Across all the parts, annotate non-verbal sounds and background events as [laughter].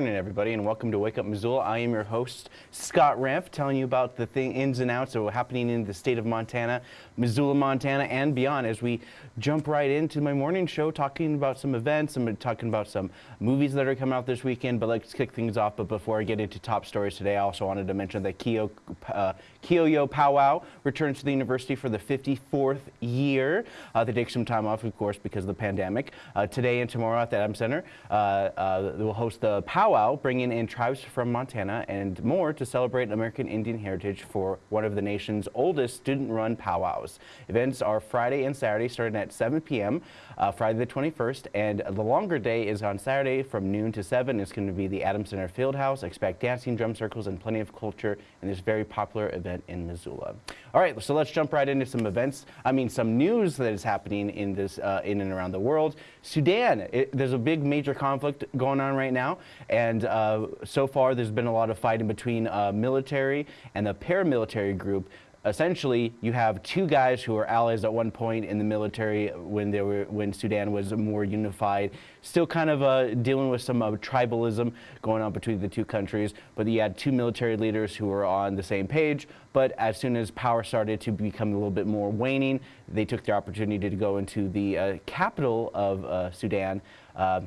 Morning, everybody, and welcome to Wake Up Missoula. I am your host, Scott Ramp, telling you about the thing, ins and outs of what's happening in the state of Montana, Missoula, Montana, and beyond as we jump right into my morning show talking about some events. I'm talking about some movies that are coming out this weekend, but let's kick things off. But before I get into top stories today, I also wanted to mention that Kyiyo, uh, Powwow returns to the university for the 54th year. Uh, they take some time off, of course, because of the pandemic. Uh, today and tomorrow at the Adams Center, uh, uh, we'll host the powwow, bringing in tribes from Montana and more to celebrate American Indian heritage for one of the nation's oldest student-run powwows. Events are Friday and Saturday, starting at 7 p.m. Uh, Friday the 21st, and the longer day is on Saturday from noon to 7. It's going to be the Adams Center Fieldhouse. Expect dancing, drum circles, and plenty of culture in this very popular event in Missoula. All right, so let's jump right into some events. I mean, some news that is happening in this, uh, in and around the world. Sudan, it, there's a big major conflict going on right now, and uh, so far there's been a lot of fighting between uh, military and the paramilitary group essentially you have two guys who were allies at one point in the military when they were when Sudan was more unified. Still kind of uh, dealing with some uh, tribalism going on between the two countries. But you had two military leaders who were on the same page. But as soon as power started to become a little bit more waning they took the opportunity to go into the uh, capital of uh, Sudan uh,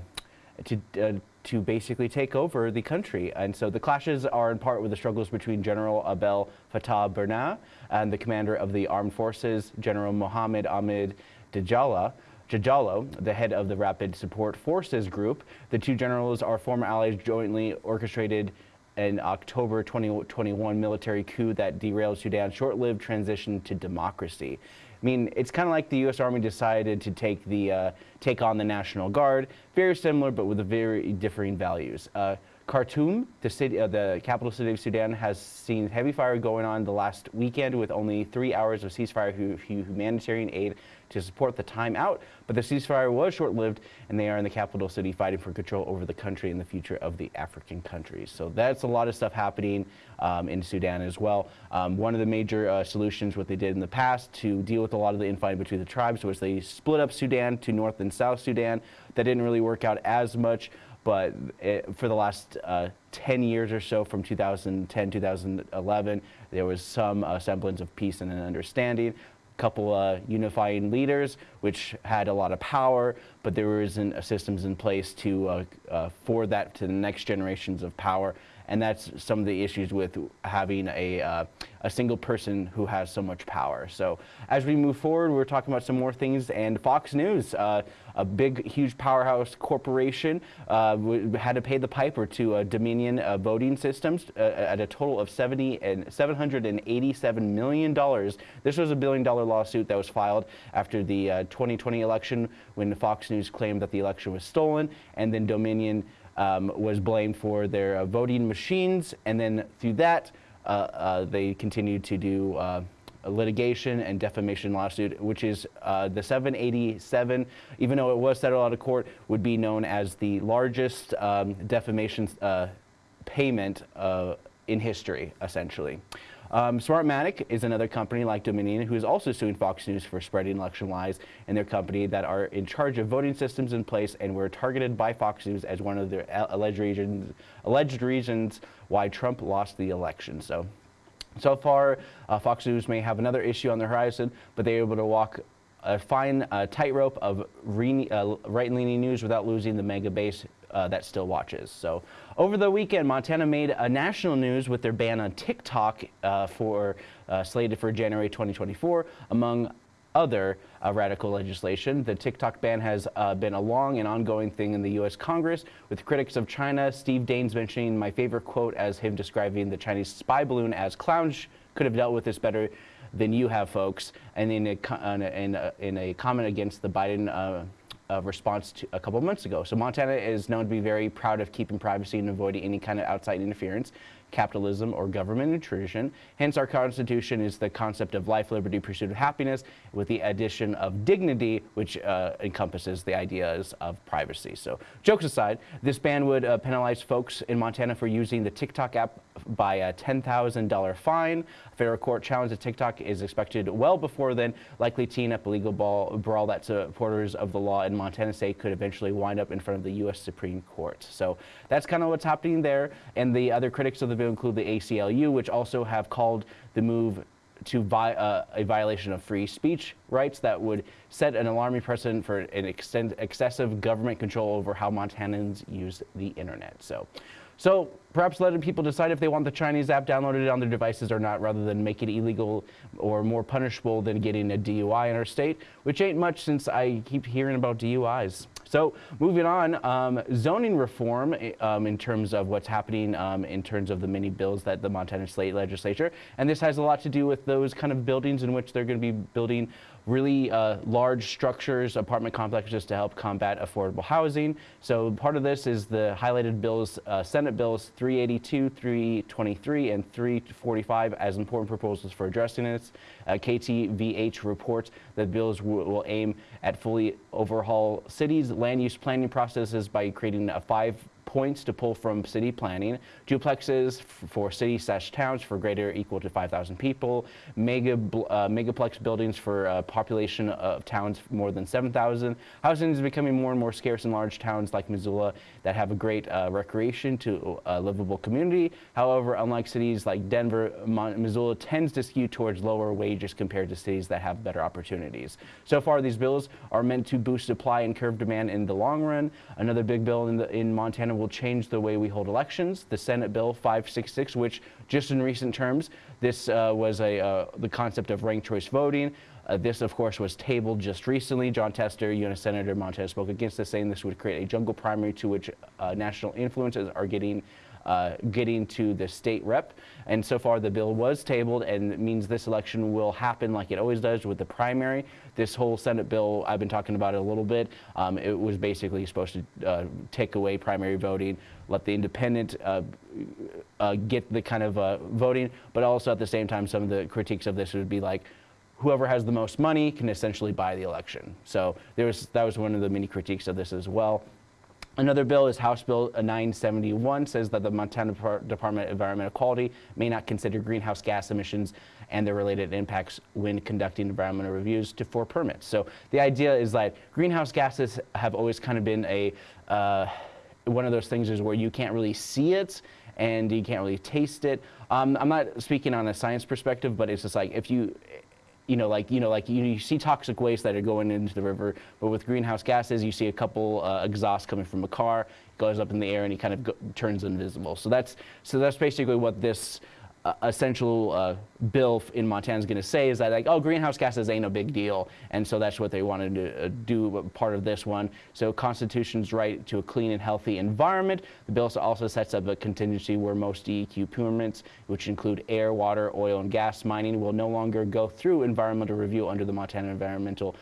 to uh, to basically take over the country. And so the clashes are in part with the struggles between General Abdel Fattah Burhan and the commander of the armed forces, General Mohammed Ahmed Dajala. Jajalo, the head of the Rapid Support Forces group. The two generals are former allies jointly orchestrated an October 2021 military coup that derailed Sudan's short-lived transition to democracy. I mean, it's kind of like the U.S. Army decided to take the uh, take on the National Guard, very similar, but with very differing values. Uh, Khartoum, the, city, uh, the capital city of Sudan, has seen heavy fire going on the last weekend with only three hours of ceasefire humanitarian aid to support the timeout. But the ceasefire was short-lived, and they are in the capital city fighting for control over the country and the future of the African countries. So that's a lot of stuff happening um, in Sudan as well. Um, one of the major uh, solutions, what they did in the past to deal with a lot of the infighting between the tribes was they split up Sudan to North and South Sudan. That didn't really work out as much but it, for the last uh, 10 years or so from 2010, 2011, there was some uh, semblance of peace and an understanding. Couple uh, unifying leaders, which had a lot of power, but there wasn't systems in place to uh, uh, for that to the next generations of power and that's some of the issues with having a, uh, a single person who has so much power. So as we move forward, we're talking about some more things, and Fox News, uh, a big, huge powerhouse corporation, uh, had to pay the piper to uh, Dominion uh, voting systems uh, at a total of 70 and $787 million. This was a billion dollar lawsuit that was filed after the 2020 election when Fox News claimed that the election was stolen, and then Dominion um, was blamed for their uh, voting machines, and then through that, uh, uh, they continued to do uh, litigation and defamation lawsuit, which is the 787, even though it was settled out of court, would be known as the largest um, defamation payment in history, essentially. Um, Smartmatic is another company like Dominion who is also suing Fox News for spreading election lies and their company that are in charge of voting systems in place and were targeted by Fox News as one of their alleged reasons, alleged reasons why Trump lost the election. So, so far, uh, Fox News may have another issue on the horizon, but they're able to walk a fine uh, tightrope of uh, right-leaning news without losing the mega base uh, that still watches. So over the weekend, Montana made a national news with their ban on TikTok uh, for uh, slated for January 2024, among other uh, radical legislation. The TikTok ban has uh, been a long and ongoing thing in the U.S. Congress, with critics of China, Steve Daines mentioning my favorite quote as him describing the Chinese spy balloon as clowns could have dealt with this better than you have, folks, and in a, in a, in a comment against the Biden uh, uh, response to a couple months ago. So Montana is known to be very proud of keeping privacy and avoiding any kind of outside interference. Capitalism, or government intrusion. Hence, our Constitution is the concept of life, liberty, pursuit of happiness, with the addition of dignity, which uh, encompasses the ideas of privacy. So, jokes aside, this ban would uh, penalize folks in Montana for using the TikTok app by a $10,000 fine. A federal court challenge to TikTok is expected well before then, likely teeing up a legal ball, brawl that supporters of the law in Montana state could eventually wind up in front of the U.S. Supreme Court. So that's kind of what's happening there. And the other critics of the bill include the ACLU, which also have called the move to vi uh, a violation of free speech rights that would set an alarming precedent for an excessive government control over how Montanans use the internet. So. So perhaps letting people decide if they want the Chinese app downloaded on their devices or not, rather than make it illegal or more punishable than getting a DUI in our state, which ain't much since I keep hearing about DUIs. So moving on, um, zoning reform eh, um, in terms of what's happening um, in terms of the many bills that the Montana State Legislature, and this has a lot to do with those kind of buildings in which they're going to be building really uh, large structures, apartment complexes to help combat affordable housing. So part of this is the highlighted bills, uh, Senate bills 382, 323, and 345 as important proposals for addressing this. Uh, KTVH reports that bills will aim at fully overhaul cities' land use planning processes by creating a five points to pull from city planning, duplexes for city slash towns for greater equal to 5,000 people, mega uh, megaplex buildings for a population of towns more than 7,000. Housing is becoming more and more scarce in large towns like Missoula that have a great uh, recreation to a livable community. However, unlike cities like Denver, Missoula tends to skew towards lower wages compared to cities that have better opportunities. So far, these bills are meant to boost supply and curb demand in the long run. Another big bill in, the, in Montana will change the way we hold elections. The Senate Bill 566, which just in recent terms, this uh, was a, uh, the concept of ranked choice voting. Uh, this, of course, was tabled just recently. Jon Tester, U.S. Senator Montana, spoke against this, saying this would create a jungle primary to which uh, national influences are getting uh, getting to the state rep. And so far the bill was tabled and means this election will happen like it always does with the primary. This whole Senate bill, I've been talking about it a little bit. Um, it was basically supposed to uh, take away primary voting, let the independent uh, uh get the kind of uh, voting, but also at the same time, some of the critiques of this would be like, whoever has the most money can essentially buy the election. So there was, that was one of the many critiques of this as well. Another bill is House Bill 971 says that the Montana Department of Environmental Quality may not consider greenhouse gas emissions and their related impacts when conducting environmental reviews to for permits. So the idea is that greenhouse gases have always kind of been a uh, one of those things is where you can't really see it and you can't really taste it. Um, I'm not speaking on a science perspective, but it's just like if you you know, like you know, like you, you, see toxic waste that are going into the river, but with greenhouse gases, you see a couple uh, exhausts coming from a car, goes up in the air, and he kind of go, turns invisible. So that's so that's basically what this uh, essential uh, bill in Montana is going to say is that like, oh, greenhouse gases ain't a big deal, and so that's what they wanted to uh, do uh, part of this one. So Constitution's right to a clean and healthy environment. The bill also sets up a contingency where most DEQ permits, which include air, water, oil, and gas mining, will no longer go through environmental review under the Montana Environmental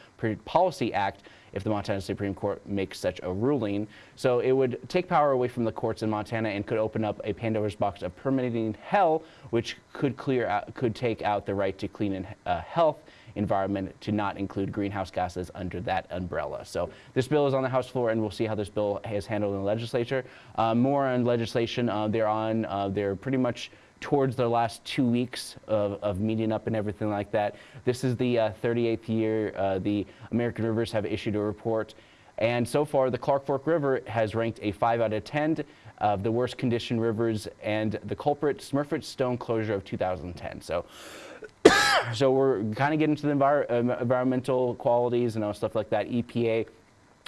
Policy Act if the Montana Supreme Court makes such a ruling. So it would take power away from the courts in Montana and could open up a Pandora's box of permitting hell, which could clear out, could take out the right to clean and uh, health environment to not include greenhouse gases under that umbrella. So this bill is on the House floor, and we'll see how this bill is handled in the legislature. Uh, more on legislation, uh, they're on, uh, they're pretty much towards their last two weeks of, of meeting up and everything like that. This is the uh, 38th year uh, the American Rivers have issued a report. And so far, the Clark Fork River has ranked a 5 out of 10 of the worst condition rivers and the culprit, Smurfit Stone closure of 2010. So, [coughs] so we're kind of getting to the envir uh, environmental qualities and all stuff like that. EPA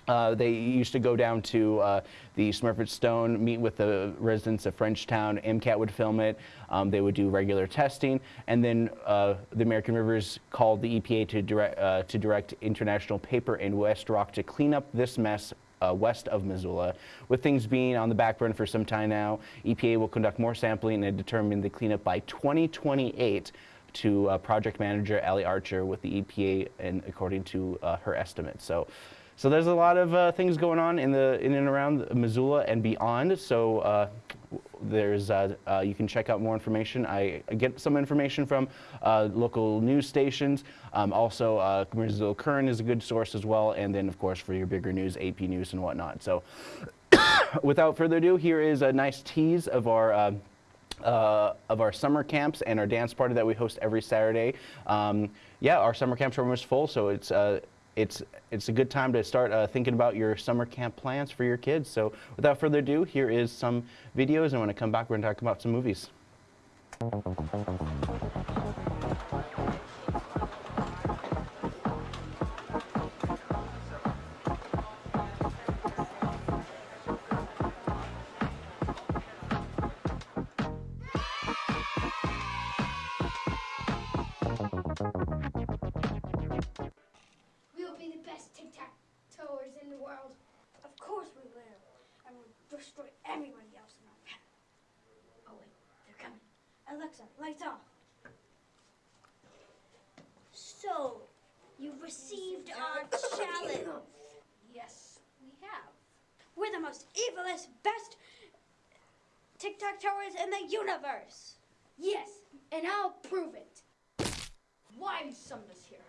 uh, they used to go down to uh, the Smurfit Stone, meet with the residents of Frenchtown. MCAT would film it. Um, they would do regular testing, and then uh, the American Rivers called the EPA to direct, uh, to direct International Paper and WestRock to clean up this mess uh, west of Missoula. With things being on the back burner for some time now, EPA will conduct more sampling and determine the cleanup by 2028 to uh, project manager Allie Archer with the EPA and according to her estimate. So so there's a lot of uh, things going on in the in and around Missoula and beyond. So uh, there's uh, uh, you can check out more information. I get some information from uh, local news stations. Um, also, uh, Missoula Current is a good source as well. And then, of course, for your bigger news, AP News and whatnot. So [coughs] without further ado, here is a nice tease of our uh, uh, of our summer camps and our dance party that we host every Saturday. Um, yeah, our summer camps are almost full, so it's uh, it's it's a good time to start uh, thinking about your summer camp plans for your kids. So without further ado, here is some videos, and when I come back, we're going to talk about some movies. Alexa, lights off. So, you've received our challenge. Yes, we have. We're the most evilest, best tic-tac-toers in the universe. Yes, and I'll prove it. Why summoned us here?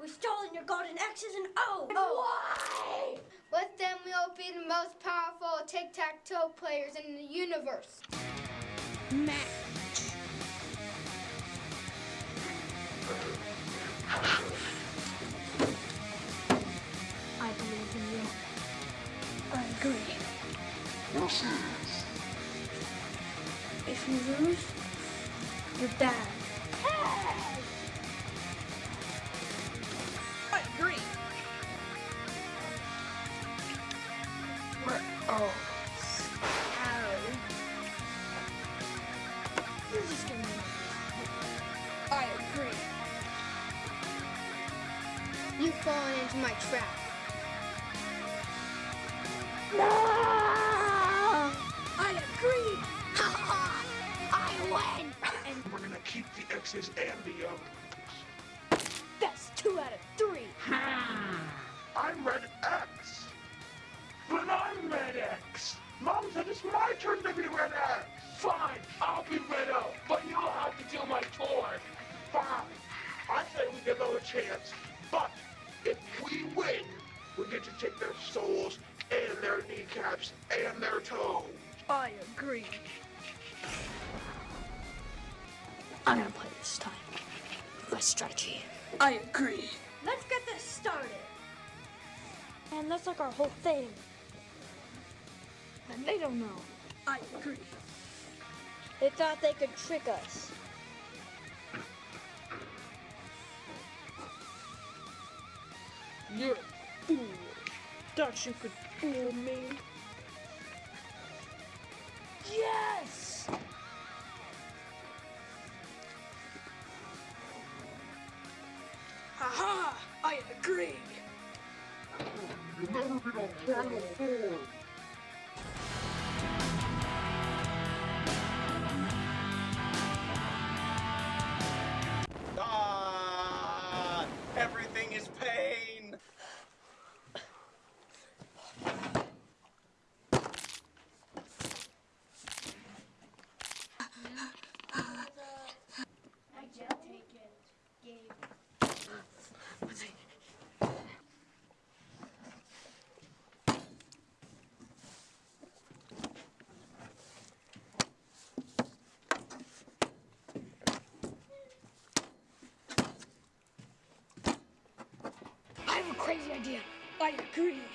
We've stolen your golden X's and O's. Why? With them, we'll be the most powerful tic-tac-toe players in the universe. I If you lose, you're bad. I agree. We're all oh. scary. You're just gonna. I agree. You've fallen into my trap. I and the that's two out of three. Hmm. I'm Red X. But I'm Red X. Mom said it's my turn to be Red X. Fine, I'll be Red O, but you'll have to do my tour. Fine. I say we give them a chance, but if we win, we get to take their souls and their kneecaps and their toes. I agree. I'm gonna play this time. My strategy. I agree. Let's get this started. And that's like our whole thing. And they don't know. I agree. They thought they could trick us. You're a fool. Thought you could fool me. Yes! Haha! I agree! You'll never on 4. Ah, everything is pain. Crazy idea. I agree.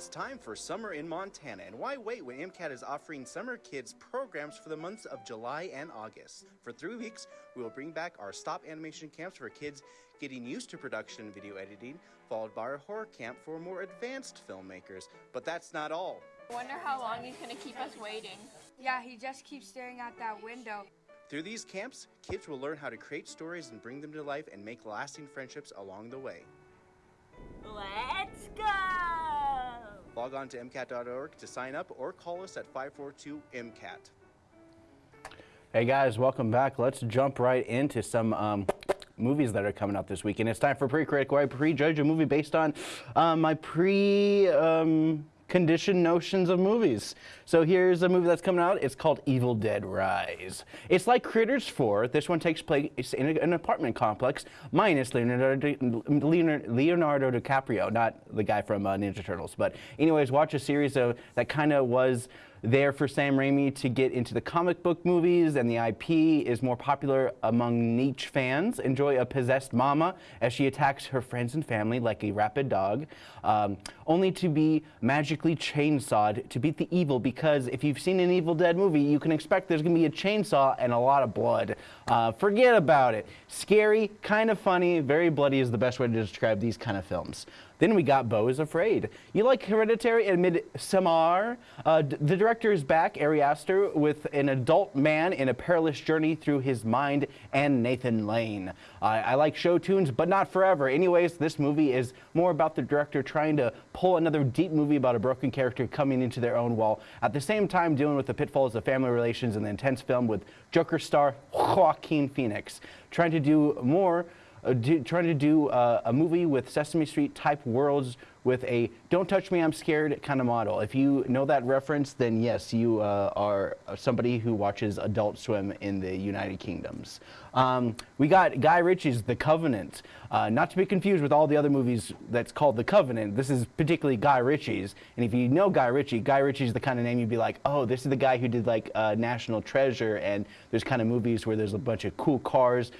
It's time for summer in Montana, and why wait when MCAT is offering summer kids programs for the months of July and August? For three weeks, we will bring back our stop animation camps for kids getting used to production and video editing, followed by our horror camp for more advanced filmmakers. But that's not all. I wonder how long he's gonna keep us waiting. Yeah, he just keeps staring out that window. Through these camps, kids will learn how to create stories and bring them to life and make lasting friendships along the way. Let's go! Log on to MCAT.org to sign up or call us at 542 MCAT. Hey guys, welcome back. Let's jump right into some um, movies that are coming out this weekend. It's time for Pre-Critic, where I prejudge a movie based on um, my pre. Um, conditioned notions of movies. So here's a movie that's coming out. It's called Evil Dead Rise. It's like Critters 4. This one takes place in an apartment complex, minus Leonardo, Leonardo DiCaprio, not the guy from uh, Ninja Turtles. But anyways, watch a series of that kind of was there for Sam Raimi to get into the comic book movies, and the IP is more popular among niche fans. Enjoy a possessed mama as she attacks her friends and family like a rabid dog, um, only to be magically chainsawed to beat the evil. Because if you've seen an Evil Dead movie, you can expect there's going to be a chainsaw and a lot of blood. Uh, forget about it. Scary, kind of funny, very bloody is the best way to describe these kind of films. Then we got Beau is Afraid. You like Hereditary and Midsommar? Uh, the director is back, Ari Aster, with an adult man in a perilous journey through his mind and Nathan Lane. Uh, I like show tunes, but not forever. Anyways, this movie is more about the director trying to pull another deep movie about a broken character coming into their own while at the same time dealing with the pitfalls of family relations and the intense film with Joker star Joaquin Phoenix. Trying to do more uh, do, trying to do uh, a movie with Sesame Street type worlds with a don't touch me, I'm scared kind of model. If you know that reference, then yes, you uh, are somebody who watches Adult Swim in the United Kingdoms. Um, we got Guy Ritchie's The Covenant, uh, not to be confused with all the other movies that's called The Covenant. This is particularly Guy Ritchie's. And if you know Guy Ritchie, Guy Ritchie's the kind of name you'd be like, oh, this is the guy who did like National Treasure. And there's kind of movies where there's a bunch of cool cars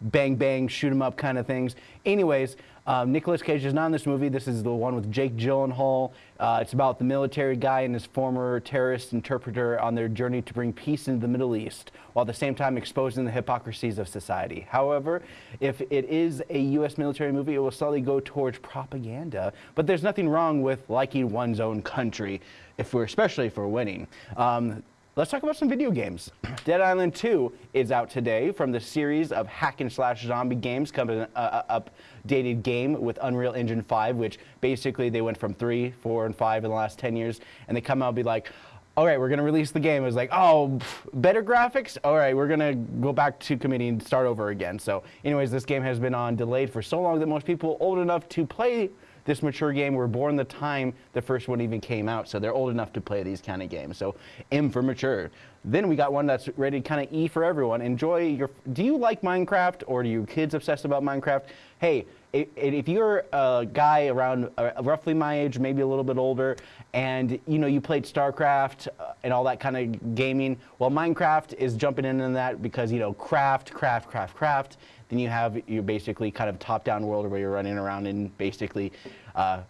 bang bang, shoot 'em up kind of things. Anyways, um, Nicolas Cage is not in this movie. This is the one with Jake Gyllenhaal. Uh, it's about the military guy and his former terrorist interpreter on their journey to bring peace into the Middle East, while at the same time exposing the hypocrisies of society. However, if it is a U.S. military movie, it will slowly go towards propaganda. But there's nothing wrong with liking one's own country, if we're especially if we're winning. Um, Let's talk about some video games. [clears throat] Dead Island 2 is out today from the series of hack and slash zombie games, coming an uh, uh, updated game with Unreal Engine 5, which basically they went from 3, 4, and 5 in the last 10 years, and they come out and be like, all right, we're going to release the game. It was like, oh, pff, better graphics? All right, we're going to go back to committee and start over again. So anyways, this game has been on delayed for so long that most people old enough to play this mature game we were born the time the first one even came out, so they're old enough to play these kind of games. So M for mature. Then we got one that's rated kind of E for everyone. Enjoy your. Do you like Minecraft or do your kids obsessed about Minecraft? Hey, if you're a guy around uh, roughly my age, maybe a little bit older, and you know you played StarCraft uh, and all that kind of gaming, well, Minecraft is jumping in on that because you know craft, craft, craft, craft. Then you have your basically kind of top-down world where you're running around and basically, uh,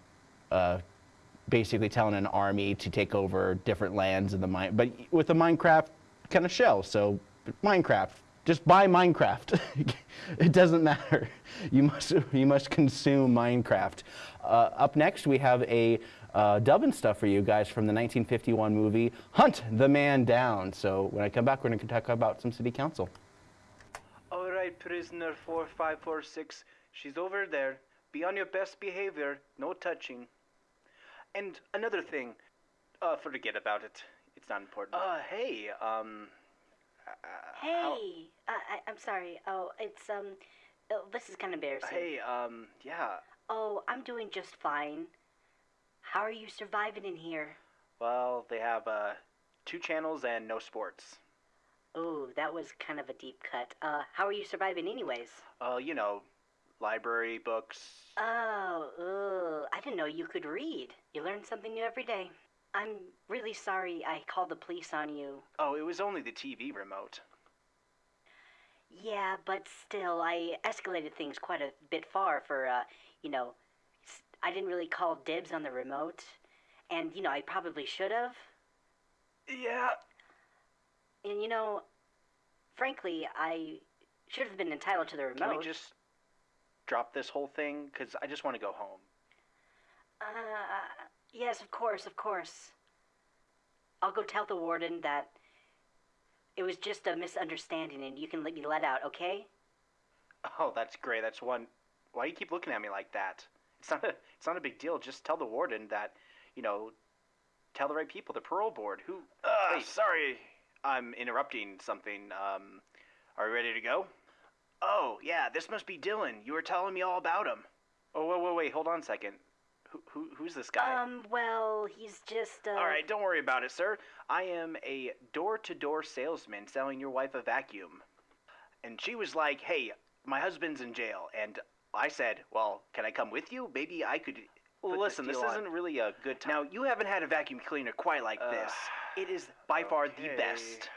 uh, basically telling an army to take over different lands in the mine, but with a Minecraft kind of shell. So Minecraft, just buy Minecraft. [laughs] it doesn't matter. [laughs] You must you must consume Minecraft. Uh, up next, we have a uh, dubbing stuff for you guys from the 1951 movie Hunt the Man Down. So when I come back, we're going to talk about some city council. All right, prisoner 4546. She's over there. Be on your best behavior. No touching. And another thing. Uh, forget about it. It's not important. Uh, hey, um. Uh, hey, uh, I, I'm sorry. Oh, it's, um. Oh, this is kind of embarrassing. Hey, um, yeah. Oh, I'm doing just fine. How are you surviving in here? Well, they have, uh, two channels and no sports. Oh, that was kind of a deep cut. Uh, how are you surviving anyways? Uh, you know, library, books. Oh, ugh. I didn't know you could read. You learn something new every day. I'm really sorry I called the police on you. Oh, it was only the TV remote. Yeah, but still, I escalated things quite a bit far for, uh, you know, I didn't really call dibs on the remote. And, you know, I probably should have. Yeah. And, you know, frankly, I should have been entitled to the remote. Can we just drop this whole thing? Because I just want to go home. Uh, yes, of course, of course. I'll go tell the warden that it was just a misunderstanding and you can let me let out, okay? Oh, that's great. That's one. Why do you keep looking at me like that? It's not a. It's not a big deal. Just tell the warden that, you know, tell the right people, the parole board. Who? Uh, Wait. sorry, I'm interrupting something. Um, are we ready to go? Oh yeah, this must be Dylan. You were telling me all about him. Oh wait, wait, wait. Hold on a second. Who, who who's this guy? Um, well, he's just, uh. All right, don't worry about it, sir. I am a door-to-door salesman selling your wife a vacuum. And she was like, "Hey, my husband's in jail." And I said, "Well, can I come with you? Maybe I could." Well, put listen, this this isn't really a good time. Now, you haven't had a vacuum cleaner quite like this. It is by far the best.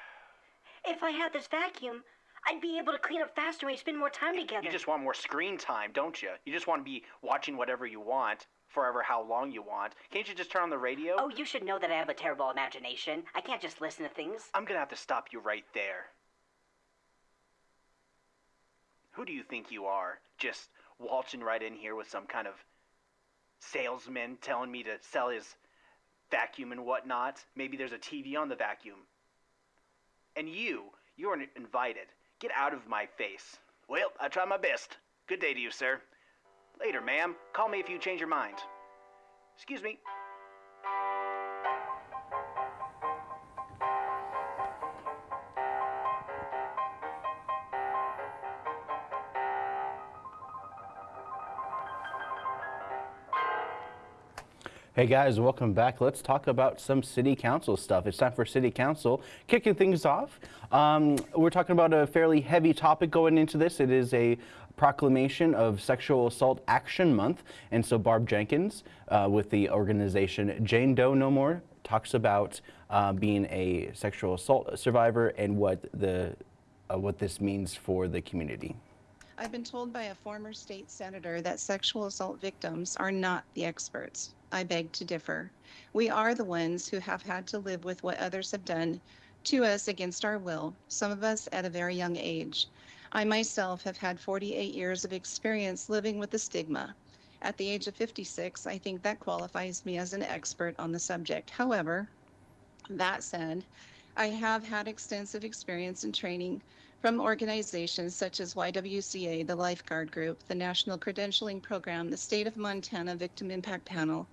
If I had this vacuum, I'd be able to clean up faster and we spend more time together. You just want more screen time, don't you? You just want to be watching whatever you want, forever how long you want. Can't you just turn on the radio? Oh, you should know that I have a terrible imagination. I can't just listen to things. I'm gonna have to stop you right there. Who do you think you are? Just waltzing right in here with some kind of salesman telling me to sell his vacuum and whatnot? Maybe there's a TV on the vacuum. And you, you are invited. Get out of my face. Well, I try my best. Good day to you, sir. Later, ma'am. Call me if you change your mind. Excuse me. Hey guys, welcome back. Let's talk about some city council stuff. It's time for city council. Kicking things off, um, we're talking about a fairly heavy topic going into this. It is a proclamation of Sexual Assault Action Month. And so Barb Jenkins uh, with the organization Jane Doe No More talks about uh, being a sexual assault survivor and what, the, uh, what this means for the community. I've been told by a former state senator that sexual assault victims are not the experts. I beg to differ. We are the ones who have had to live with what others have done to us against our will, some of us at a very young age. I myself have had 48 years of experience living with the stigma. At the age of 56, I think that qualifies me as an expert on the subject. However, that said, I have had extensive experience and training from organizations such as YWCA, the Lifeguard Group, the National Credentialing Program, the State of Montana Victim Impact Panel,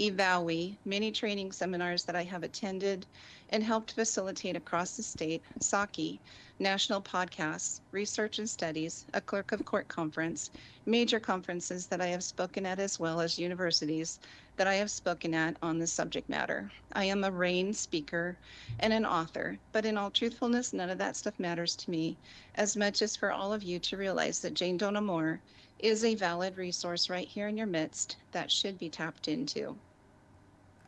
EVAWI, many training seminars that I have attended and helped facilitate across the state, SAKI, national podcasts, research and studies, a clerk of court conference, major conferences that I have spoken at as well as universities that I have spoken at on this subject matter. I am a RAINN speaker and an author, but in all truthfulness, none of that stuff matters to me as much as for all of you to realize that Jane Doe No More is a valid resource right here in your midst that should be tapped into.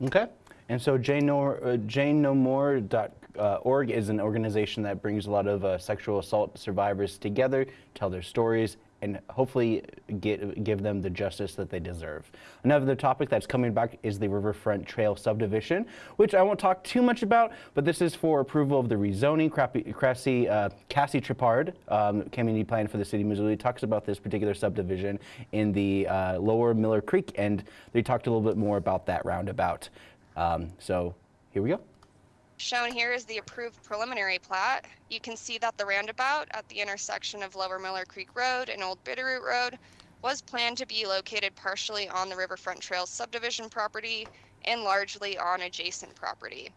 Okay. And so Jane No, uh, JaneNoMore.org is an organization that brings a lot of uh, sexual assault survivors together, tell their stories, and hopefully get, give them the justice that they deserve. Another topic that's coming back is the Riverfront Trail subdivision, which I won't talk too much about, but this is for approval of the rezoning. Crappy, uh, Cassie Tripard, um, community plan for the city of Missoula, talks about this particular subdivision in the uh, lower Miller Creek, and they talked a little bit more about that roundabout. Um, so here we go. Shown here is the approved preliminary plat. You can see that the roundabout at the intersection of Lower Miller Creek Road and Old Bitterroot Road was planned to be located partially on the Riverfront Trails subdivision property and largely on adjacent property.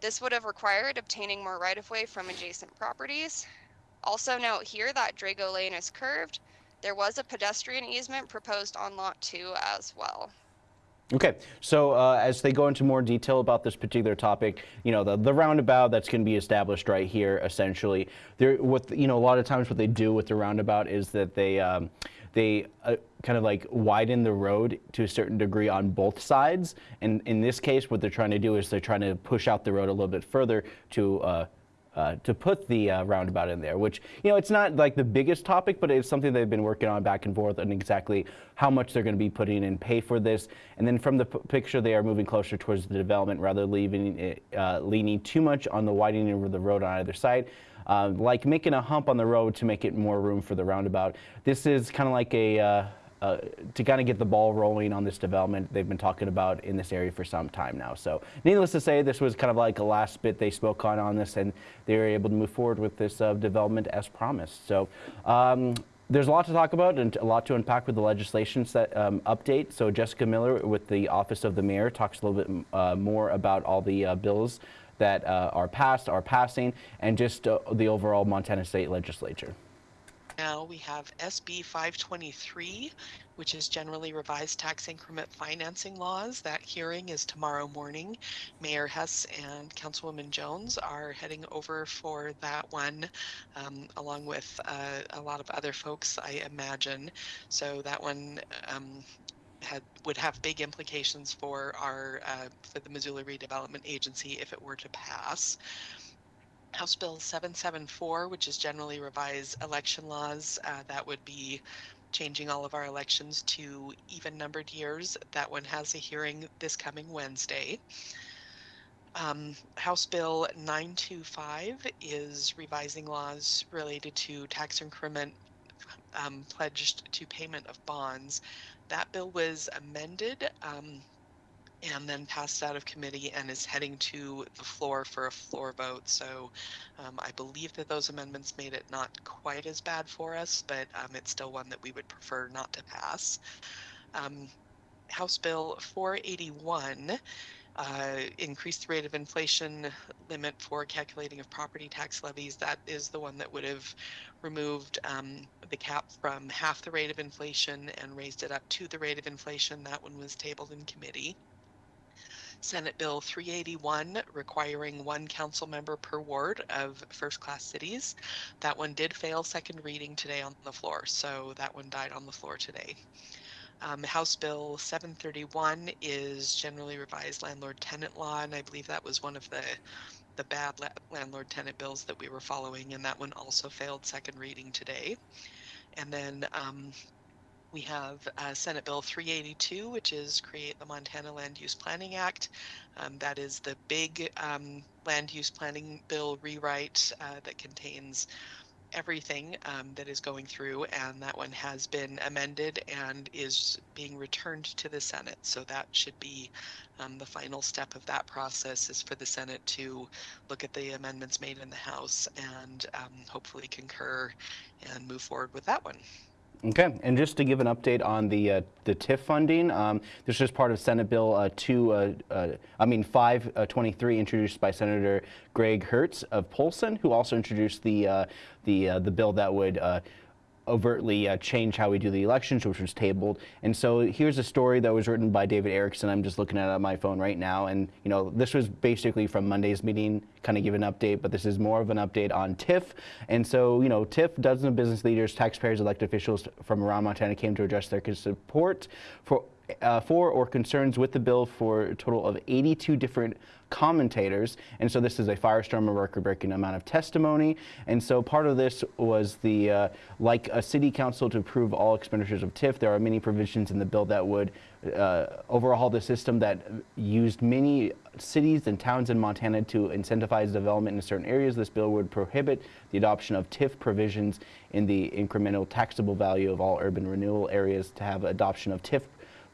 This would have required obtaining more right-of-way from adjacent properties. Also note here that Drago Lane is curved. There was a pedestrian easement proposed on Lot 2 as well. Okay, so uh, as they go into more detail about this particular topic, you know, the, the roundabout that's going to be established right here, essentially, there, what, you know, a lot of times what they do with the roundabout is that they, um, they uh, kind of like widen the road to a certain degree on both sides. And in this case, what they're trying to do is they're trying to push out the road a little bit further to uh, uh, to put the uh, roundabout in there, which, you know, it's not like the biggest topic, but it's something they've been working on back and forth on exactly how much they're going to be putting in pay for this. And then from the picture, they are moving closer towards the development rather leaving it, uh, leaning too much on the widening of the road on either side. Uh, like making a hump on the road to make it more room for the roundabout. This is kind of like a uh, to kind of get the ball rolling on this development they've been talking about in this area for some time now. So needless to say, this was kind of like a last bit they spoke on on this, and they were able to move forward with this uh, development as promised. So. Um, there's a lot to talk about and a lot to unpack with the legislation set, um, update. So Jessica Miller with the Office of the Mayor talks a little bit uh, more about all the uh, bills that uh, are passed, are passing, and just the overall Montana State Legislature now we have SB 523, which is generally revised tax increment financing laws. That hearing is tomorrow morning. Mayor Hess and Councilwoman Jones are heading over for that one, um, along with uh, a lot of other folks, I imagine. So that one um, had would have big implications for our uh, for the Missoula Redevelopment Agency if it were to pass. House Bill 774, which is generally revised election laws, uh, that would be changing all of our elections to even numbered years. That one has a hearing this coming Wednesday. Um, House Bill 925 is revising laws related to tax increment um, pledged to payment of bonds. That bill was amended um, and then passed out of committee and is heading to the floor for a floor vote. So um, I believe that those amendments made it not quite as bad for us, but um, it's still one that we would prefer not to pass. Um, House Bill 481 uh, increased the rate of inflation limit for calculating of property tax levies. That is the one that would have removed um, the cap from half the rate of inflation and raised it up to the rate of inflation. That one was tabled in committee. Senate Bill 381 requiring one council member per ward of first class cities. That one did fail second reading today on the floor, so that one died on the floor today. Um, House Bill 731 is generally revised landlord tenant law, and I believe that was one of the the bad la landlord tenant bills that we were following, and that one also failed second reading today. And then um, we have uh, Senate Bill 382, which is create the Montana Land Use Planning Act. Um, that is the big um, land use planning bill rewrite uh, that contains everything um, that is going through, and that one has been amended and is being returned to the Senate. So that should be um, the final step of that process is for the Senate to look at the amendments made in the House and um, hopefully concur and move forward with that one. Okay, and just to give an update on the uh, the TIF funding, um, this is part of Senate Bill uh, 2, uh, uh I mean 523, uh, introduced by Senator Greg Hertz of Polson, who also introduced the uh, the the bill that would overtly uh, change how we do the elections, which was tabled. And so here's a story that was written by David Erickson. I'm just looking at it on my phone right now. And, you know, this was basically from Monday's meeting, kind of give an update, but this is more of an update on TIF. And so, you know, TIF, dozens of business leaders, taxpayers, elected officials from around Montana came to address their support for uh, for or concerns with the bill for a total of 82 different commentators. And so this is a firestorm of record-breaking amount of testimony. And so part of this was the, uh, like a city council to approve all expenditures of TIF, there are many provisions in the bill that would uh, overhaul the system that used many cities and towns in Montana to incentivize development in certain areas. This bill would prohibit the adoption of TIF provisions in the incremental taxable value of all urban renewal areas to have adoption of TIF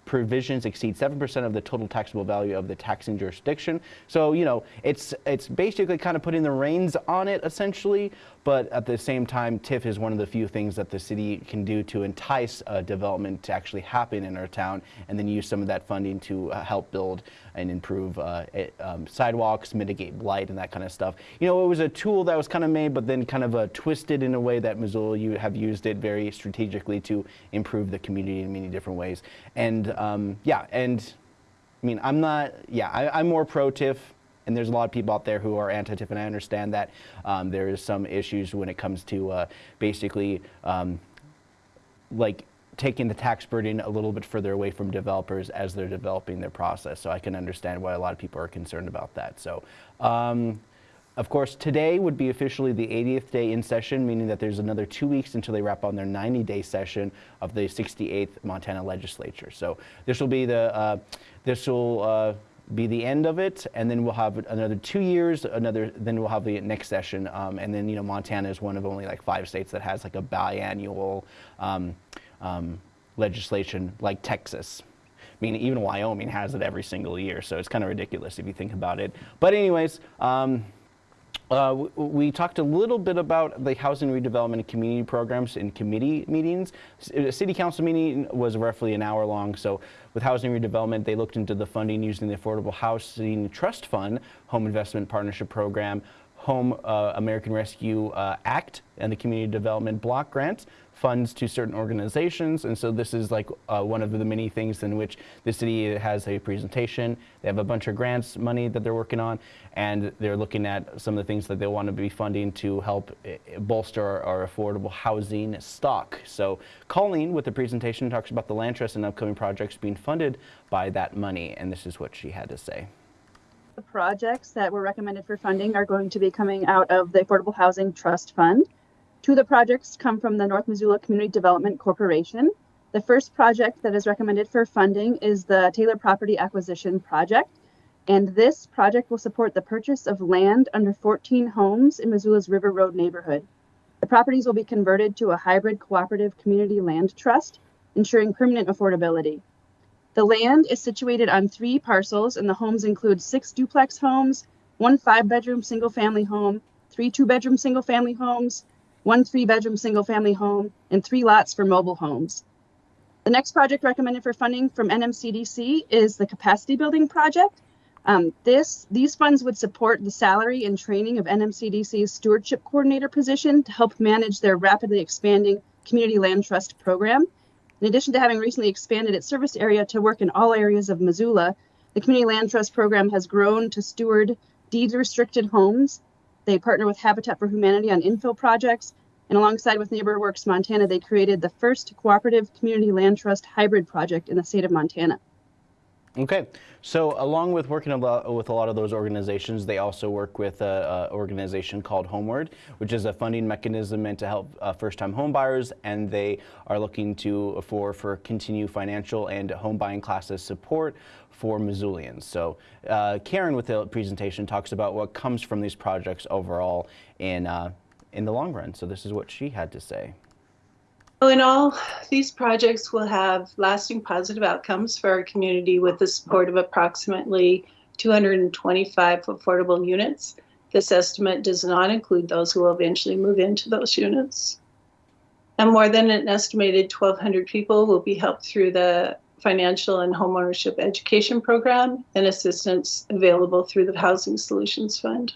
provisions exceed 7% of the total taxable value of the taxing jurisdiction. So, you know, it's, it's basically kind of putting the reins on it essentially, but at the same time, TIF is one of the few things that the city can do to entice uh, development to actually happen in our town and then use some of that funding to uh, help build and improve uh, it, um, sidewalks, mitigate blight and that kind of stuff. You know, it was a tool that was kind of made, but then kind of uh, twisted in a way that Missoula you have used it very strategically to improve the community in many different ways. And um, yeah, and I mean, I'm not, yeah, I, I'm more pro-TIF and there's a lot of people out there who are anti-TIF, and I understand that um, there is some issues when it comes to uh, basically um, like taking the tax burden a little bit further away from developers as they're developing their process. So I can understand why a lot of people are concerned about that. So. Um, Of course, today would be officially the 80th day in session, meaning that there's another two weeks until they wrap on their 90-day session of the 68th Montana legislature. So this will be the uh, this will uh, be the end of it, and then we'll have another two years. Another then we'll have the next session, um, and then you know Montana is one of only like five states that has like a biannual um, um, legislation, like Texas. I mean, even Wyoming has it every single year, so it's kind of ridiculous if you think about it. But anyways. Um, uh, we talked a little bit about the housing redevelopment and community programs in committee meetings. A city council meeting was roughly an hour long. So with housing redevelopment, they looked into the funding using the Affordable Housing Trust Fund, Home Investment Partnership Program, Home uh, American Rescue uh, Act, and the Community Development Block Grants funds to certain organizations. And so this is like uh, one of the many things in which the city has a presentation. They have a bunch of grants money that they're working on, and they're looking at some of the things that they want to be funding to help eh, bolster our, our affordable housing stock. So Colleen with the presentation talks about the land trust and upcoming projects being funded by that money. And this is what she had to say. The projects that were recommended for funding are going to be coming out of the Affordable Housing Trust Fund. Two of the projects come from the North Missoula Community Development Corporation. The first project that is recommended for funding is the Taylor Property Acquisition Project. And this project will support the purchase of land under 14 homes in Missoula's River Road neighborhood. The properties will be converted to a hybrid cooperative community land trust, ensuring permanent affordability. The land is situated on three parcels, and the homes include six duplex homes, one five bedroom single family home, three two bedroom single family homes, one three bedroom single family home, and three lots for mobile homes. The next project recommended for funding from NMCDC is the capacity building project. Um, this these funds would support the salary and training of NMCDC's stewardship coordinator position to help manage their rapidly expanding community land trust program. In addition to having recently expanded its service area to work in all areas of Missoula, the community land trust program has grown to steward deed restricted homes they partner with Habitat for Humanity on infill projects, and alongside with NeighborWorks Montana, they created the first cooperative community land trust hybrid project in the state of Montana. Okay, so along with working a lot with a lot of those organizations, they also work with an organization called Homeward, which is a funding mechanism meant to help uh, first-time homebuyers, and they are looking to for for continue financial and home buying classes support for Missoulians. So uh, Karen with the presentation talks about what comes from these projects overall in uh, in the long run. So this is what she had to say. Well, in all, these projects will have lasting positive outcomes for our community with the support of approximately 225 affordable units. This estimate does not include those who will eventually move into those units. And more than an estimated 1,200 people will be helped through the financial and homeownership education program and assistance available through the Housing Solutions Fund.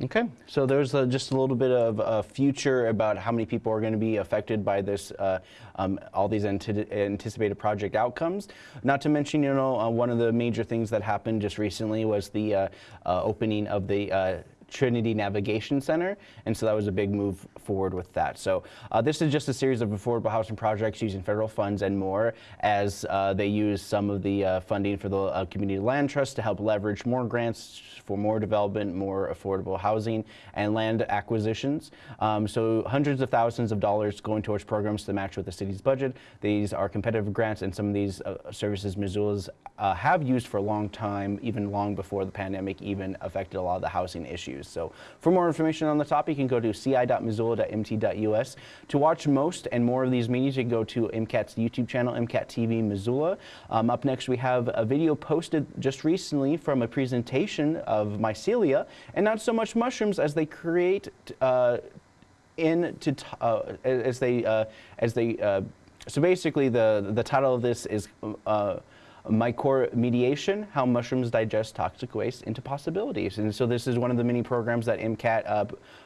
Okay, so there's a, just a little bit of a future about how many people are going to be affected by this, uh, um, all these anticipated project outcomes. Not to mention, you know, uh, one of the major things that happened just recently was the uh, uh opening of the uh, Trinity Navigation Center, and so that was a big move forward with that. So uh, this is just a series of affordable housing projects using federal funds and more as uh, they use some of the uh, funding for the uh, Community Land Trust to help leverage more grants for more development, more affordable housing and land acquisitions. Um, so hundreds of thousands of dollars going towards programs to match with the city's budget. These are competitive grants and some of these uh, services Missoula's have used for a long time, even long before the pandemic even affected a lot of the housing issues. So for more information on the topic, you can go to ci.missoula.mt.us. To watch most and more of these meetings, you can go to MCAT's YouTube channel, MCAT TV Missoula. Um, up next, we have a video posted just recently from a presentation of mycelia and not so much mushrooms as they create uh, into uh, as they uh, as they uh, so basically the the title of this is uh, mycoremediation, how mushrooms digest toxic waste into possibilities. And so this is one of the many programs that MCAT uh,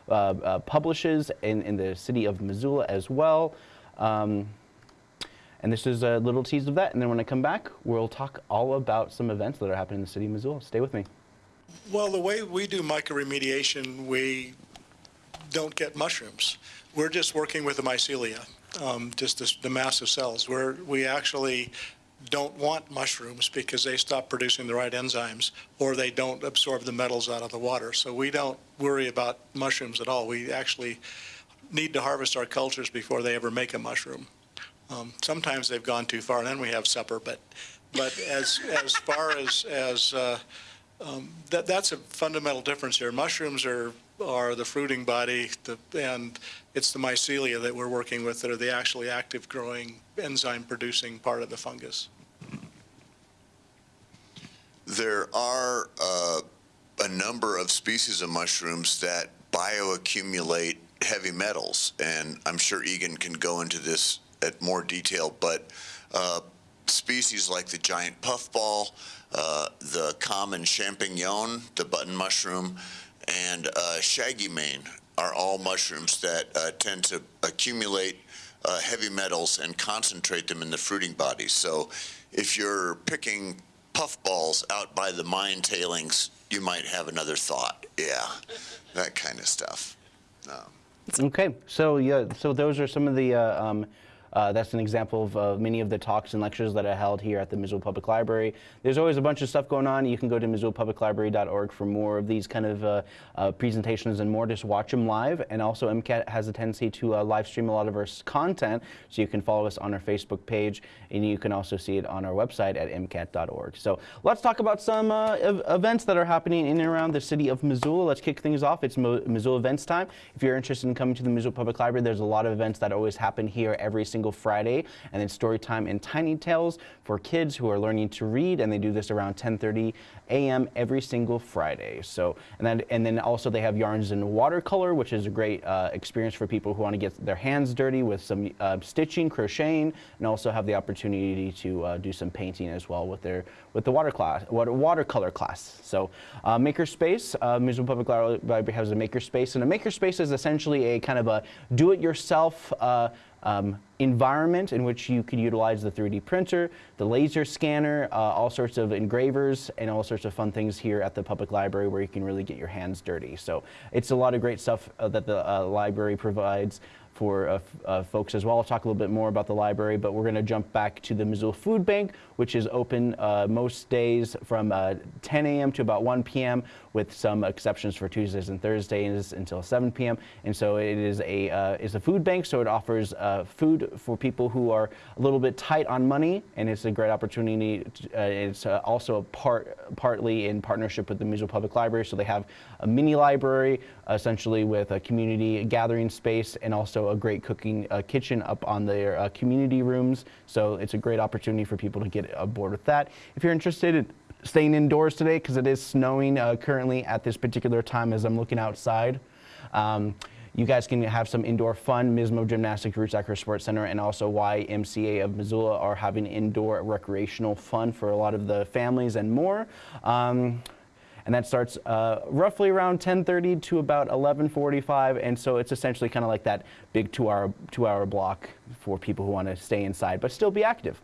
uh, uh, publishes in, in the city of Missoula as well. Um, and this is a little tease of that. And then when I come back, we'll talk all about some events that are happening in the city of Missoula. Stay with me. Well, the way we do mycoremediation, we don't get mushrooms. We're just working with the mycelia, um, just the, the massive cells, where we actually don't want mushrooms because they stop producing the right enzymes or they don't absorb the metals out of the water. So we don't worry about mushrooms at all. We actually need to harvest our cultures before they ever make a mushroom. Um, sometimes they've gone too far and then we have supper, but but as as far as as uh, um, that that's a fundamental difference here. Mushrooms are are the fruiting body, the, and it's the mycelia that we're working with that are the actually active growing enzyme producing part of the fungus. There are uh, a number of species of mushrooms that bioaccumulate heavy metals, and I'm sure Egan can go into this at more detail, but uh, species like the giant puffball, uh, the common champignon, the button mushroom, and uh, shaggy mane are all mushrooms that uh, tend to accumulate uh, heavy metals and concentrate them in the fruiting body. So if you're picking puffballs out by the mine tailings, you might have another thought. Yeah, that kind of stuff. Um, okay, so yeah, so those are some of the uh, um, uh, that's an example of uh, many of the talks and lectures that are held here at the Missoula Public Library. There's always a bunch of stuff going on. You can go to missoulapubliclibrary.org for more of these kind of uh, uh, presentations and more. Just watch them live. And also MCAT has a tendency to uh, live stream a lot of our content, so you can follow us on our Facebook page, and you can also see it on our website at mcat.org. So let's talk about some uh, ev events that are happening in and around the city of Missoula. Let's kick things off. It's Mo Missoula events time. If you're interested in coming to the Missoula Public Library, there's a lot of events that always happen here every single single Friday, and then story time and tiny tales for kids who are learning to read, and they do this around 10:30 a.m. every single Friday. So, and then and then also they have yarns and watercolor, which is a great uh, experience for people who want to get their hands dirty with some uh, stitching, crocheting, and also have the opportunity to uh, do some painting as well with their with the water class, water, watercolor class. So, uh, makerspace, uh, Missoula Public Library has a makerspace, and a makerspace is essentially a kind of a do-it-yourself. Um, environment in which you could utilize the 3D printer, the laser scanner, uh, all sorts of engravers, and all sorts of fun things here at the public library where you can really get your hands dirty. So it's a lot of great stuff uh, that the uh, library provides for uh, uh, folks as well. I'll talk a little bit more about the library, but we're going to jump back to the Missoula Food Bank, which is open uh, most days from uh, 10 a.m. to about 1 p.m. with some exceptions for Tuesdays and Thursdays until 7 p.m. And so it is a uh, is a food bank, so it offers uh, food for people who are a little bit tight on money, and it's a great opportunity. To, it's also a part partly in partnership with the Missoula Public Library, so they have a mini library essentially with a community gathering space and also a great cooking uh, kitchen up on their uh, community rooms. So it's a great opportunity for people to get aboard with that. If you're interested in staying indoors today, because it is snowing uh, currently at this particular time as I'm looking outside, um, you guys can have some indoor fun. Mismo Gymnastics, Roots Acro Sports Center, and also YMCA of Missoula are having indoor recreational fun for a lot of the families and more. Um, and that starts uh, roughly around 10:30 to about 11:45, and so it's essentially kind of like that big two-hour two-hour block for people who want to stay inside but still be active.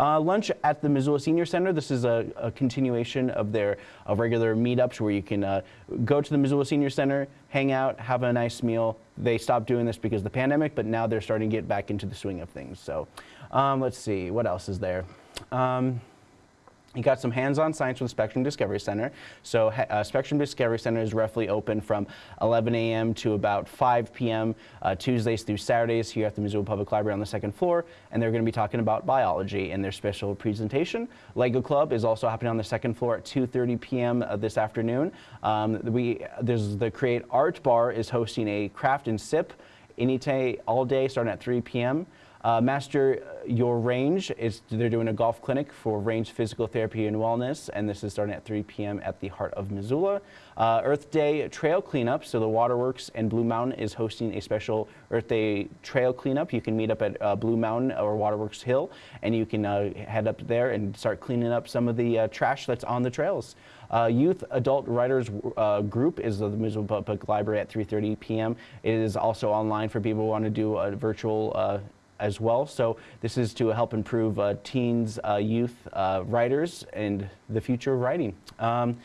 Uh, lunch at the Missoula Senior Center. This is a, a continuation of their of regular meetups where you can uh, go to the Missoula Senior Center, hang out, have a nice meal. They stopped doing this because of the pandemic, but now they're starting to get back into the swing of things. So um, let's see, what else is there? Um, you got some hands-on science with Spectrum Discovery Center. So uh, Spectrum Discovery Center is roughly open from 11 a.m. to about 5 p.m. Uh, Tuesdays through Saturdays here at the Missoula Public Library on the second floor. And they're going to be talking about biology in their special presentation. Lego Club is also happening on the second floor at 2.30 p.m. Uh, this afternoon. Um, we, there's the Create Art Bar is hosting a craft and sip any day, all day, starting at 3 p.m. Uh, Master Your Range is they're doing a golf clinic for range physical therapy and wellness, and this is starting at 3 p.m. at the heart of Missoula. Uh, Earth Day trail cleanup. So the Waterworks and Blue Mountain is hosting a special Earth Day trail cleanup. You can meet up at uh, Blue Mountain or Waterworks Hill, and you can uh, head up there and start cleaning up some of the uh, trash that's on the trails. Uh, Youth Adult Writers uh, Group is the Missoula Public Library at 3.30 p.m. It is also online for people who want to do a virtual uh, as well. So this is to help improve uh, teens, uh, youth uh, writers and the future of writing. Um,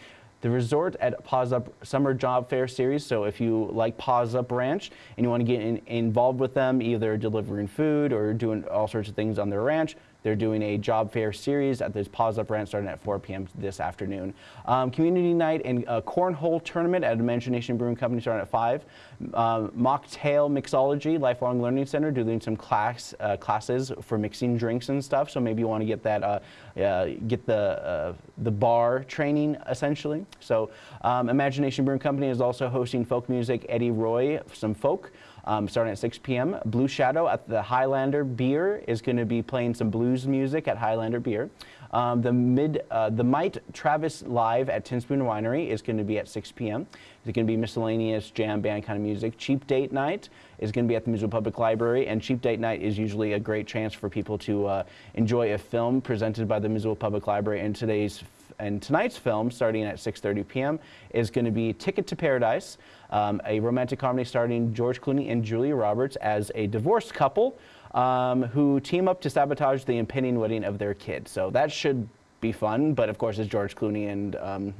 the resort at Paws Up Summer Job Fair Series. So if you like Paws Up Ranch and you want to get in, involved with them, either delivering food or doing all sorts of things on their ranch, They're doing a job fair series at this Paws Up Rant starting at 4 p.m. this afternoon. Um, community night and a cornhole tournament at Imagination Brewing Company starting at 5. Um, mocktail mixology, Lifelong Learning Center, doing some class uh, classes for mixing drinks and stuff. So maybe you want to get that, uh, uh, get the uh, the bar training essentially. So um, Imagination Brewing Company is also hosting folk music. Eddie Roy, some folk um, starting at 6 p.m. Blue Shadow at the Highlander Beer is going to be playing some blues music at Highlander Beer. Um, the mid, uh, the Might Travis Live at Ten Spoon Winery is going to be at 6 p.m. It's going to be miscellaneous jam band kind of music. Cheap Date Night is going to be at the Missoula Public Library, and Cheap Date Night is usually a great chance for people to uh, enjoy a film presented by the Missoula Public Library. And today's and tonight's film, starting at 6:30 p.m., is going to be Ticket to Paradise, um, a romantic comedy starring George Clooney and Julia Roberts as a divorced couple um, who team up to sabotage the impending wedding of their kid. So that should be fun, but of course it's George Clooney and um,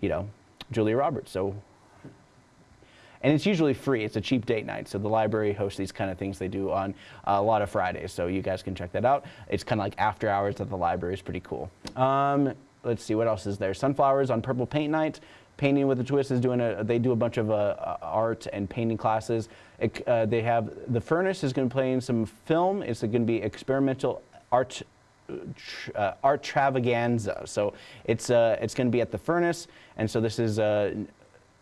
you know Julia Roberts. So and it's usually free. It's a cheap date night. So the library hosts these kind of things they do on a lot of Fridays. So you guys can check that out. It's kind of like after hours at the library. It's pretty cool. Um, let's see what else is there. Sunflowers on Purple Paint Night. Painting with a Twist is doing a. They do a bunch of uh, art and painting classes. It, uh, they have the Furnace is going to play in some film. It's going to be experimental art uh, art travaganza. So it's uh, it's going to be at the furnace, and so this is uh,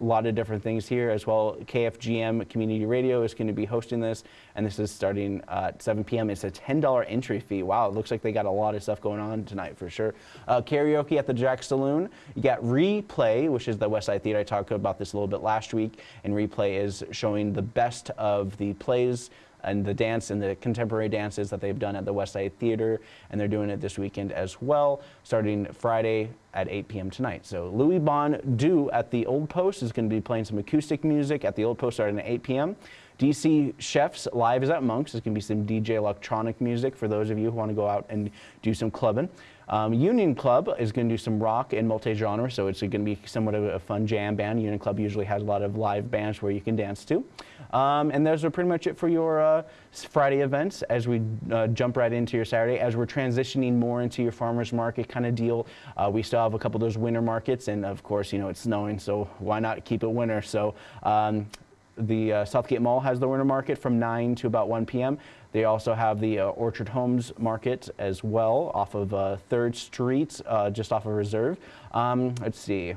a lot of different things here as well. KFGM Community Radio is going to be hosting this, and this is starting at 7 p.m. It's a $10 entry fee. Wow, it looks like they got a lot of stuff going on tonight for sure. Uh, karaoke at the Jack Saloon. You got Replay, which is the West Side Theater. I talked about this a little bit last week, and Replay is showing the best of the plays and the dance and the contemporary dances that they've done at the West Side Theater, and they're doing it this weekend as well, starting Friday at 8 p.m. tonight. So Louis Bon Du at the Old Post is going to be playing some acoustic music at the Old Post starting at 8 p.m. DC Chefs Live is at Monk's. There's going to be some DJ electronic music for those of you who want to go out and do some clubbing. Um, Union Club is going to do some rock and multi-genre, so it's going to be somewhat of a fun jam band. Union Club usually has a lot of live bands where you can dance to. Um, and those are pretty much it for your uh, Friday events as we uh, jump right into your Saturday. As we're transitioning more into your farmer's market kind of deal, uh, we still have a couple of those winter markets, and of course, you know, it's snowing, so why not keep it winter? So um, the uh, Southgate Mall has the winter market from 9 to about 1 p.m. They also have the uh, Orchard Homes Market as well off of uh, 3rd Street, uh, just off of Reserve. Um, let's see.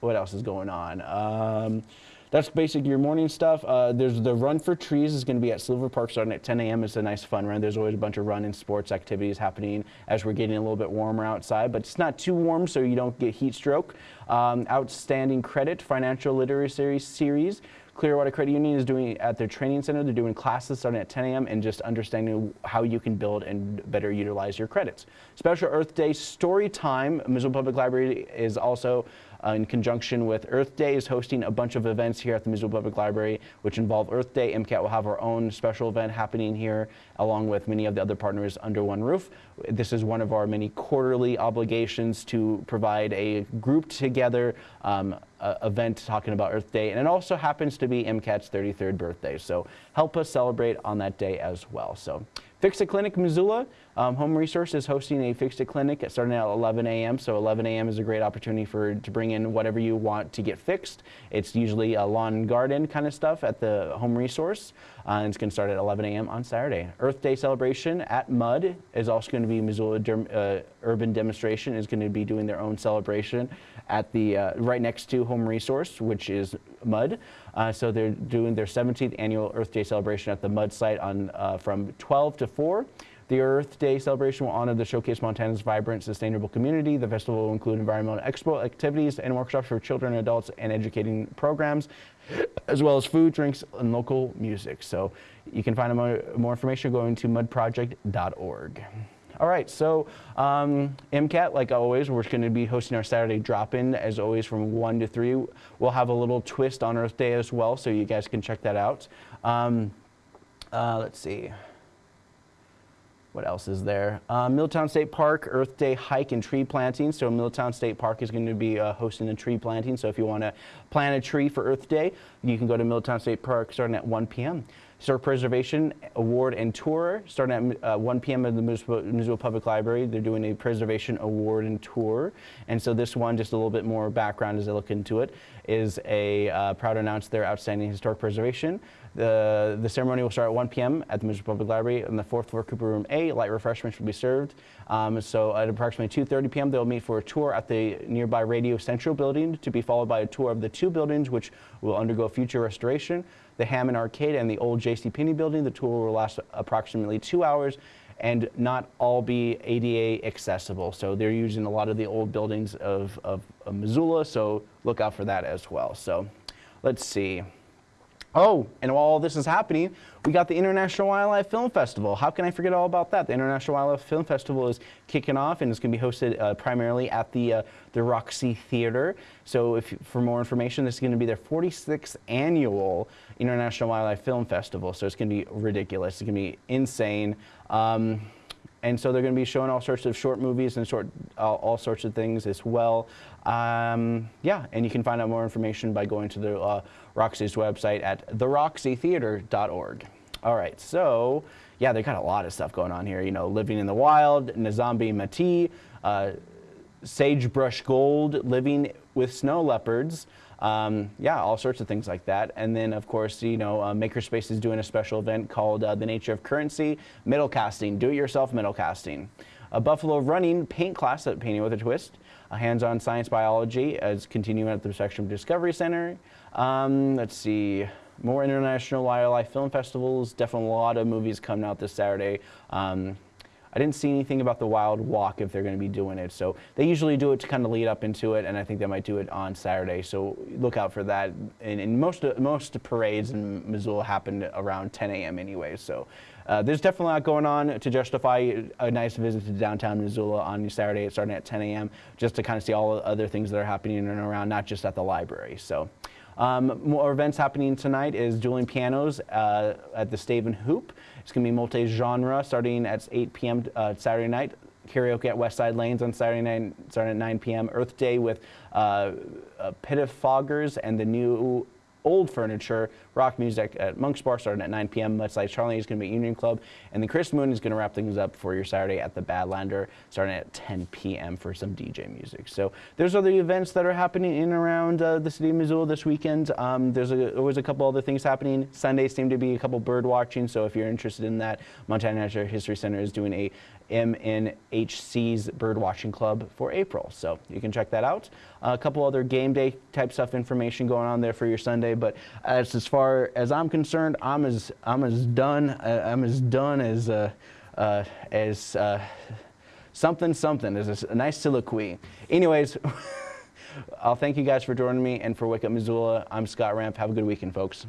What else is going on? Um, that's basically your morning stuff. Uh, there's the Run for Trees is going to be at Silver Park starting at 10 a.m. It's a nice fun run. There's always a bunch of run and sports activities happening as we're getting a little bit warmer outside, but it's not too warm so you don't get heat stroke. Um, outstanding Credit Financial Literacy Series Clearwater Credit Union is doing at their training center. They're doing classes starting at 10 a.m. and just understanding how you can build and better utilize your credits. Special Earth Day story time. Missoula Public Library is also in conjunction with Earth Day is hosting a bunch of events here at the Missoula Public Library, which involve Earth Day. MCAT will have our own special event happening here, along with many of the other partners under one roof. This is one of our many quarterly obligations to provide a grouped together um, uh, event talking about Earth Day, and it also happens to be MCAT's 33rd birthday. So help us celebrate on that day as well. So Fix a Clinic Missoula, um, Home Resource is hosting a Fix It Clinic starting at 11 a.m. So 11 a.m. is a great opportunity for to bring in whatever you want to get fixed. It's usually a lawn garden kind of stuff at the Home Resource. Uh, it's going to start at 11 a.m. on Saturday. Earth Day celebration at MUD is also going to be Missoula uh, Urban Demonstration is going to be doing their own celebration at the uh, right next to Home Resource, which is MUD. Uh, so they're doing their 17th annual Earth Day celebration at the MUD site on uh, from 12 to 4. The Earth Day celebration will honor the Showcase Montana's vibrant, sustainable community. The festival will include environmental expo activities and workshops for children and adults and educating programs, as well as food, drinks, and local music. So you can find more, more information going to mudproject.org. All right, so um, MCAT, like always, we're going to be hosting our Saturday drop-in, as always, from 1 to 3. We'll have a little twist on Earth Day as well, so you guys can check that out. Um, uh, let's see. What else is there? Uh, Milltown State Park Earth Day hike and tree planting. So Milltown State Park is going to be uh, hosting a tree planting. So if you want to plant a tree for Earth Day, you can go to Milltown State Park starting at 1 p.m. Historic Preservation Award and Tour starting at uh, 1 p.m. at the Missoula Public Library. They're doing a Preservation Award and Tour. And so this one, just a little bit more background as I look into it, is a uh, proud to announce their outstanding historic preservation. The, ceremony will start at 1 p.m. at the Missoula Public Library on the fourth floor, Cooper Room A. Light refreshments will be served. Um, so at approximately 2.30 p.m., they'll meet for a tour at the nearby Radio Central building to be followed by a tour of the two buildings which will undergo future restoration the Hammond Arcade and the old J.C. Penney building. The tour will last approximately two hours and not all be ADA accessible. So they're using a lot of the old buildings of, of, of Missoula, so look out for that as well. So let's see. Oh, and while all this is happening, we got the International Wildlife Film Festival. How can I forget all about that? The International Wildlife Film Festival is kicking off and it's going to be hosted uh, primarily at the, uh, the Roxy Theater. So if for more information, this is going to be their 46th annual International Wildlife Film Festival. So it's going to be ridiculous. It's going to be insane. Um, and so they're going to be showing all sorts of short movies and short, all, all sorts of things as well. Um, yeah, and you can find out more information by going to the uh, Roxy's website at theroxytheater.org. All right, so yeah, they got a lot of stuff going on here. You know, Living in the Wild, Nzambi Mati, uh, Sagebrush Gold, Living with Snow Leopards. Um, yeah, all sorts of things like that. And then, of course, you know, uh, Makerspace is doing a special event called uh, The Nature of Currency, Metal Casting, Do-It-Yourself Metal Casting. A Buffalo Running paint class at Painting with a Twist. A hands-on science biology is continuing at the Spectrum Discovery Center. Um, let's see more international wildlife film festivals. Definitely a lot of movies coming out this Saturday. Um, I didn't see anything about the Wild Walk if they're going to be doing it. So they usually do it to kind of lead up into it, and I think they might do it on Saturday. So look out for that. And, and most most parades in Missoula happen around 10 a.m. anyway. So uh, there's definitely a lot going on to justify a nice visit to downtown Missoula on Saturday, starting at 10 a.m. Just to kind of see all the other things that are happening in and around, not just at the library. So. Um, more events happening tonight is dueling pianos uh, at the Staven Hoop. It's going to be multi-genre starting at 8 p.m. Uh, Saturday night. Karaoke at West Side Lanes on Saturday night starting at 9 p.m. Earth Day with uh, uh, Pit of Foggers and the new old furniture, rock music at Monk's Bar starting at 9 p.m. Much like Charlie is going to be at Union Club. And then Chris Moon is going to wrap things up for your Saturday at the Badlander starting at 10 p.m. for some DJ music. So there's other events that are happening in and around uh, the city of Missoula this weekend. Um, there's a, always a couple other things happening. Sundays seem to be a couple bird watching. So if you're interested in that, Montana Natural History Center is doing a MNHC's Birdwatching Club for April. So you can check that out. Uh, a couple other game day type stuff information going on there for your Sunday. But as, as far as I'm concerned, I'm as I'm as done. Uh, I'm as done as uh, uh as uh, something something as a, nice soliloquy. Anyways. [laughs] I'll thank you guys for joining me and for Wake Up Missoula. I'm Scott Ramp. Have a good weekend, folks.